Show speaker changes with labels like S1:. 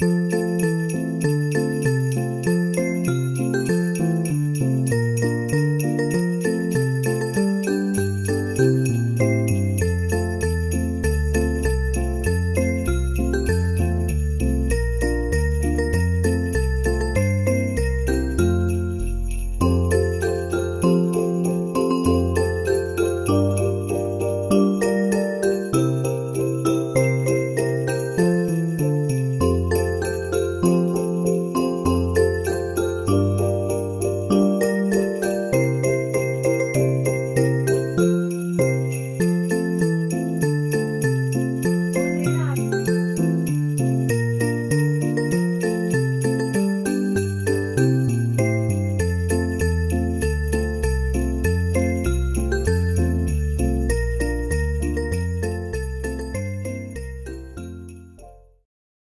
S1: Música